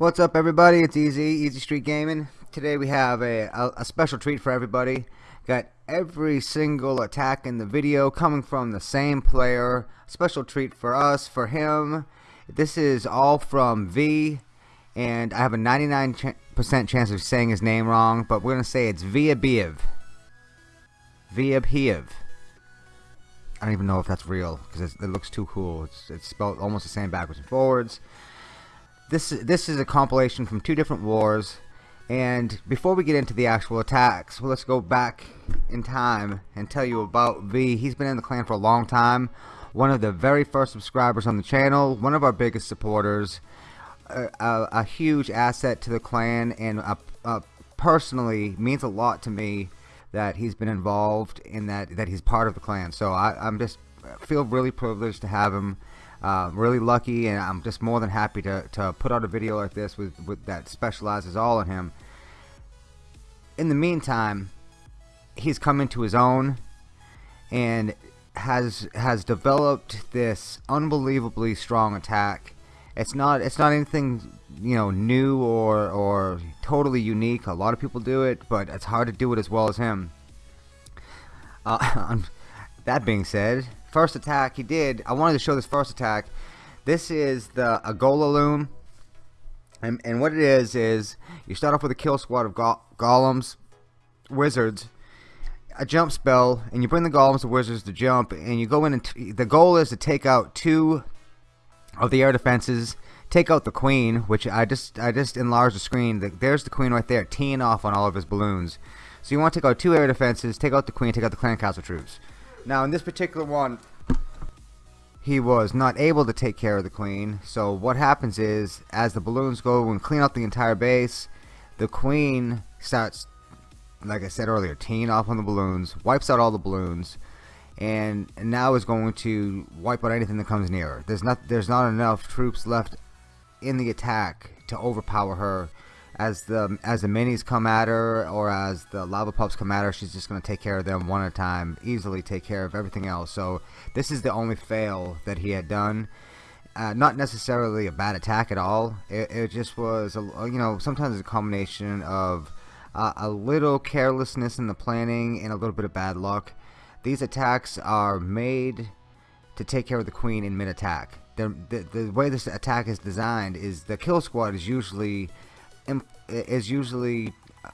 What's up everybody? It's Easy, Easy Street Gaming. Today we have a, a, a, special treat for everybody. Got every single attack in the video coming from the same player. Special treat for us, for him. This is all from V, and I have a 99% ch chance of saying his name wrong, but we're going to say it's Viabiev. Viabiev. I don't even know if that's real, because it looks too cool. It's, it's spelled almost the same backwards and forwards this this is a compilation from two different wars. And before we get into the actual attacks well, let's go back in time and tell you about V. He's been in the clan for a long time. One of the very first subscribers on the channel. One of our biggest supporters. A, a, a huge asset to the clan and a, personally means a lot to me that he's been involved in that that he's part of the clan. So I, I'm just feel really privileged to have him uh, really lucky and I'm just more than happy to, to put out a video like this with, with that specializes all in him. In the meantime he's come into his own and has has developed this unbelievably strong attack. It's not it's not anything you know new or or totally unique. A lot of people do it but it's hard to do it as well as him. Uh, that being said first attack he did I wanted to show this first attack. This is the Agola loom. And, and what it is is you start off with a kill squad of go golems wizards a jump spell and you bring the golems and wizards to jump and you go in and the goal is to take out two of the air defenses take out the queen which I just I just enlarged the screen the, there's the queen right there teeing off on all of his balloons. So you want to take out two air defenses take out the queen take out the clan castle troops now in this particular one, he was not able to take care of the queen. So what happens is, as the balloons go and clean out the entire base, the queen starts, like I said earlier, teeing off on the balloons, wipes out all the balloons, and now is going to wipe out anything that comes near her. There's not, there's not enough troops left in the attack to overpower her as the as the minis come at her or as the lava pups come at her she's just gonna take care of them one at a time easily take care of everything else. So this is the only fail that he had done. Uh, not necessarily a bad attack at all. It, it just was a, you know sometimes a combination of uh, a little carelessness in the planning and a little bit of bad luck. These attacks are made to take care of the queen in mid attack the, the, the way this attack is designed is the kill squad is usually is usually uh,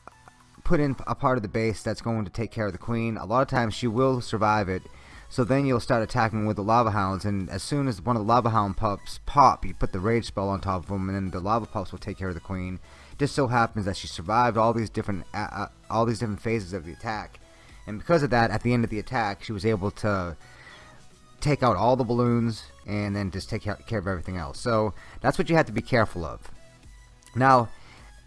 put in a part of the base that's going to take care of the queen. A lot of times she will survive it. So then you'll start attacking with the lava hounds and as soon as one of the lava hound pups pop you put the rage spell on top of them and then the lava pups will take care of the queen. It just so happens that she survived all these different uh, uh, all these different phases of the attack. And because of that at the end of the attack she was able to take out all the balloons and then just take care of everything else. So that's what you have to be careful of. Now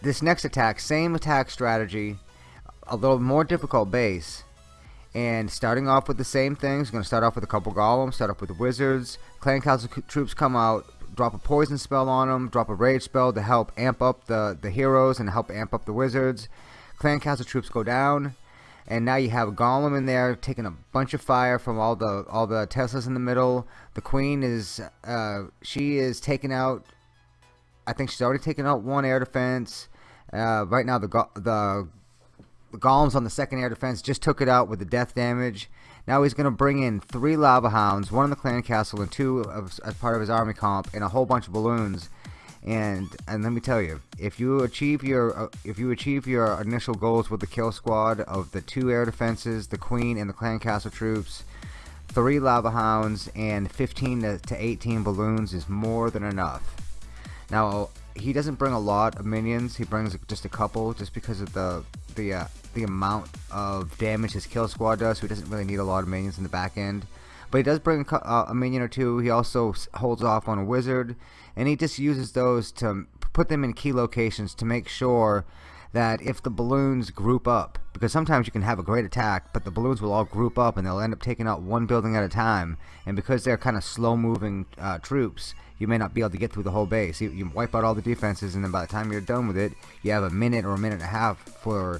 this next attack, same attack strategy, a little more difficult base. And starting off with the same things, going to start off with a couple golems, start off with the wizards. Clan Castle troops come out, drop a poison spell on them, drop a rage spell to help amp up the, the heroes and help amp up the wizards. Clan Castle troops go down, and now you have a golem in there taking a bunch of fire from all the all the Teslas in the middle. The queen is uh, she is taking out I think she's already taken out one air defense. Uh, right now, the, go the the golems on the second air defense just took it out with the death damage. Now he's going to bring in three lava hounds, one in the clan castle and two of, as part of his army comp, and a whole bunch of balloons. And and let me tell you, if you achieve your uh, if you achieve your initial goals with the kill squad of the two air defenses, the queen and the clan castle troops, three lava hounds, and 15 to, to 18 balloons is more than enough. Now he doesn't bring a lot of minions. He brings just a couple, just because of the the uh, the amount of damage his kill squad does. So he doesn't really need a lot of minions in the back end. But he does bring uh, a minion or two. He also holds off on a wizard, and he just uses those to put them in key locations to make sure that if the balloons group up, because sometimes you can have a great attack, but the balloons will all group up and they'll end up taking out one building at a time, and because they're kind of slow moving uh, troops, you may not be able to get through the whole base. You, you wipe out all the defenses, and then by the time you're done with it, you have a minute or a minute and a half for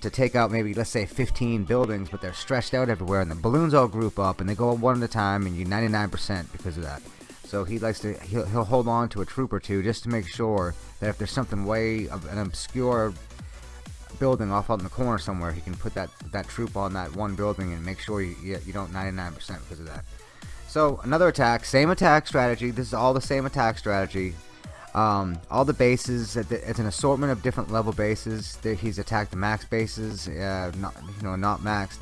to take out maybe let's say 15 buildings, but they're stretched out everywhere, and the balloons all group up, and they go one at a time, and you 99% because of that. So he likes to he'll, he'll hold on to a troop or two just to make sure that if there's something way of an obscure building off out in the corner somewhere, he can put that that troop on that one building and make sure you you, don't 99% because of that. So another attack, same attack strategy. This is all the same attack strategy. Um, all the bases, it's an assortment of different level bases. He's attacked the max bases, uh, not you know not maxed.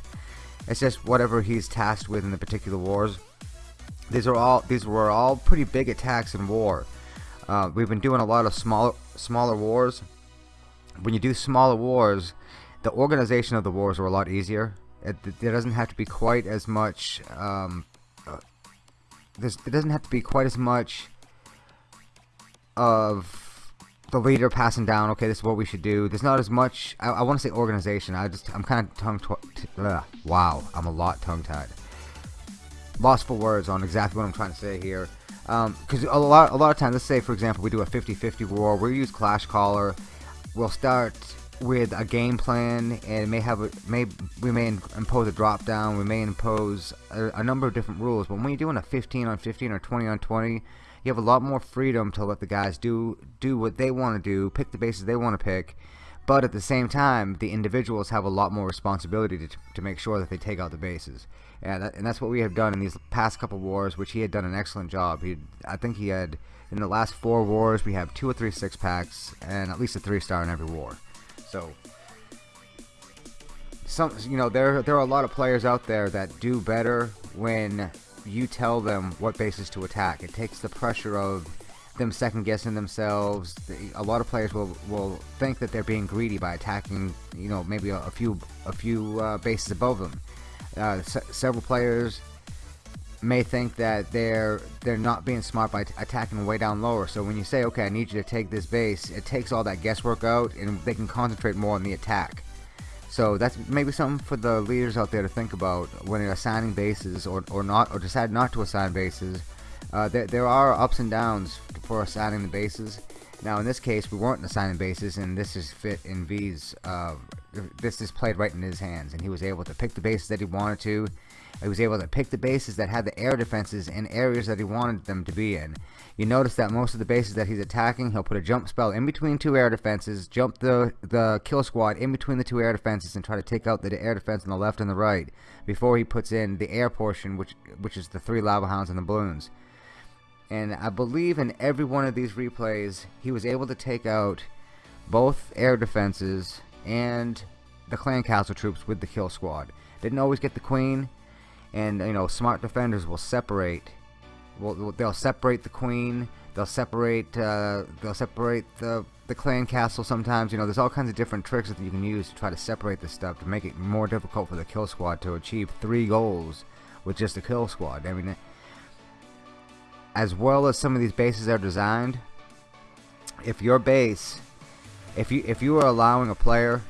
It's just whatever he's tasked with in the particular wars. These are all these were all pretty big attacks in war. Uh, we've been doing a lot of smaller smaller wars. When you do smaller wars, the organization of the wars are a lot easier. It, there doesn't have to be quite as much. Um, uh, there doesn't have to be quite as much of the leader passing down. Okay, this is what we should do. There's not as much. I, I want to say organization. I just I'm kind of tongue. Wow, I'm a lot tongue tied lost for words on exactly what I'm trying to say here. Because um, a lot, a lot of times, let's say for example, we do a 50-50 war. We use Clash Caller. We'll start with a game plan, and may have a, may we may impose a drop down. We may impose a, a number of different rules. But when you're doing a 15 on 15 or 20 on 20, you have a lot more freedom to let the guys do do what they want to do, pick the bases they want to pick. But at the same time, the individuals have a lot more responsibility to, to make sure that they take out the bases. And, that, and that's what we have done in these past couple wars, which he had done an excellent job. He, I think he had, in the last four wars, we have two or three six packs, and at least a three star in every war. So, some, you know, there, there are a lot of players out there that do better when you tell them what bases to attack. It takes the pressure of them second guessing themselves. A lot of players will will think that they're being greedy by attacking, you know, maybe a, a few a few uh, bases above them. Uh, several players may think that they're they're not being smart by attacking way down lower. So when you say, okay, I need you to take this base, it takes all that guesswork out, and they can concentrate more on the attack. So that's maybe something for the leaders out there to think about when assigning bases or, or not, or decide not to assign bases. Uh, there, there are ups and downs for assigning the bases. Now in this case we weren't assigning bases and this is fit in V's uh, this is played right in his hands and he was able to pick the bases that he wanted to. He was able to pick the bases that had the air defenses in areas that he wanted them to be in. You notice that most of the bases that he's attacking he'll put a jump spell in between two air defenses jump the the kill squad in between the two air defenses and try to take out the air defense on the left and the right before he puts in the air portion which which is the three lava hounds and the balloons and I believe in every one of these replays he was able to take out both air defenses and the clan castle troops with the kill squad. Didn't always get the queen and you know smart defenders will separate will they'll separate the queen they'll separate uh, they'll separate the the clan castle sometimes you know there's all kinds of different tricks that you can use to try to separate this stuff to make it more difficult for the kill squad to achieve three goals with just the kill squad. I mean as well as some of these bases are designed if your base if you if you are allowing a player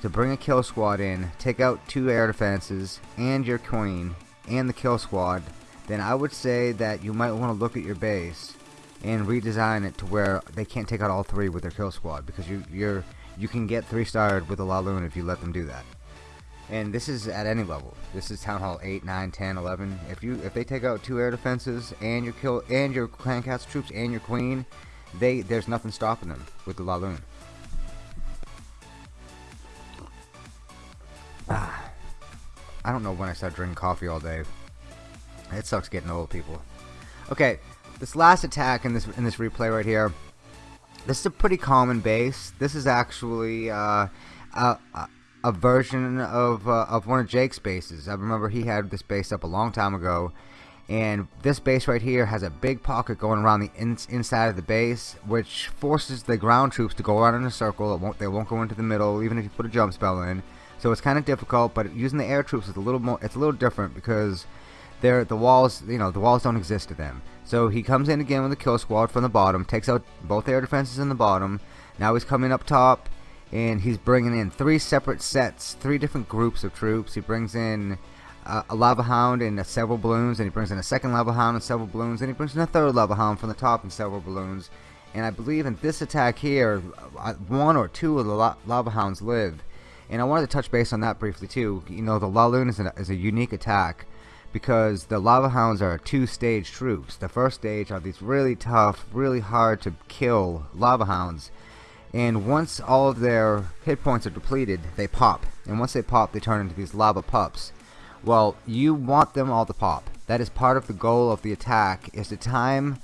to bring a kill squad in take out two air defenses and your queen and the kill squad then I would say that you might want to look at your base and redesign it to where they can't take out all three with their kill squad because you you're you can get three starred with a Laloon if you let them do that and this is at any level. This is town hall 8 9 10 11 if you if they take out two air defenses and your kill and your clan castle troops and your queen they there's nothing stopping them with the laloon. Ah, I don't know when I start drinking coffee all day. It sucks getting old people. Okay this last attack in this in this replay right here this is a pretty common base. This is actually uh, uh, uh a version of uh, of one of Jake's bases. I remember he had this base up a long time ago, and this base right here has a big pocket going around the in inside of the base, which forces the ground troops to go around in a circle. It won't, they won't go into the middle, even if you put a jump spell in. So it's kind of difficult, but using the air troops is a little more. It's a little different because they're the walls. You know, the walls don't exist to them. So he comes in again with a kill squad from the bottom, takes out both air defenses in the bottom. Now he's coming up top and he's bringing in three separate sets, three different groups of troops. He brings in uh, a lava hound and uh, several balloons, and he brings in a second lava hound and several balloons, and he brings in a third lava hound from the top and several balloons. And I believe in this attack here, uh, one or two of the la lava hounds live. And I wanted to touch base on that briefly too. You know, the Laloon is, is a unique attack because the lava hounds are two-stage troops. The first stage are these really tough, really hard to kill lava hounds. And once all of their hit points are depleted, they pop. And once they pop, they turn into these lava pups. Well, you want them all to pop. That is part of the goal of the attack, is to time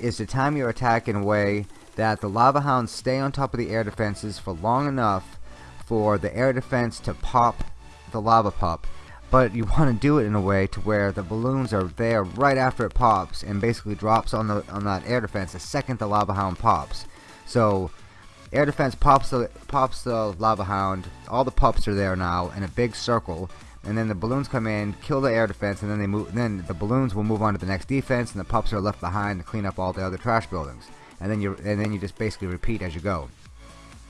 is to time your attack in a way that the lava hounds stay on top of the air defenses for long enough for the air defense to pop the lava pup but you want to do it in a way to where the balloons are there right after it pops and basically drops on the on that air defense the second the lava hound pops so air defense pops the pops the lava hound. All the pups are there now in a big circle. And then the balloons come in kill the air defense and then they move then the balloons will move on to the next defense and the pups are left behind to clean up all the other trash buildings. And then you and then you just basically repeat as you go.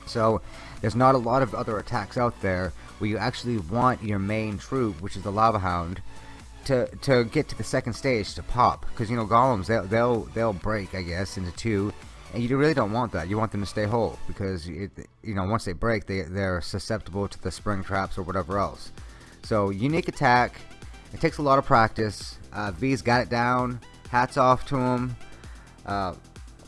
So there's not a lot of other attacks out there where you actually want your main troop, which is the Lava Hound, to to get to the second stage to pop. Because you know golems they'll they'll they'll break I guess into two, and you really don't want that. You want them to stay whole because it, you know once they break they they're susceptible to the spring traps or whatever else. So unique attack. It takes a lot of practice. Uh, V's got it down. Hats off to him. Uh,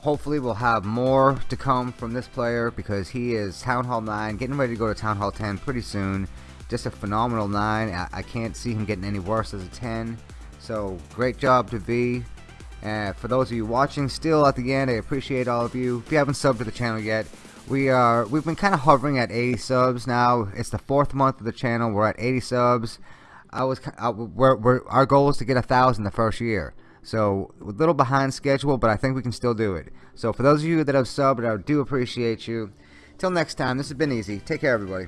hopefully we'll have more to come from this player because he is Town Hall 9 getting ready to go to Town Hall 10 pretty soon just a phenomenal 9 I, I can't see him getting any worse as a 10 so great job to V and for those of you watching still at the end I appreciate all of you if you haven't subbed to the channel yet we are we've been kind of hovering at 80 subs now it's the fourth month of the channel we're at 80 subs I was I, uh, we're, we're, our goal is to get a thousand the first year so a little behind schedule, but I think we can still do it. So for those of you that have subbed, I do appreciate you. Till next time, this has been easy. Take care, everybody.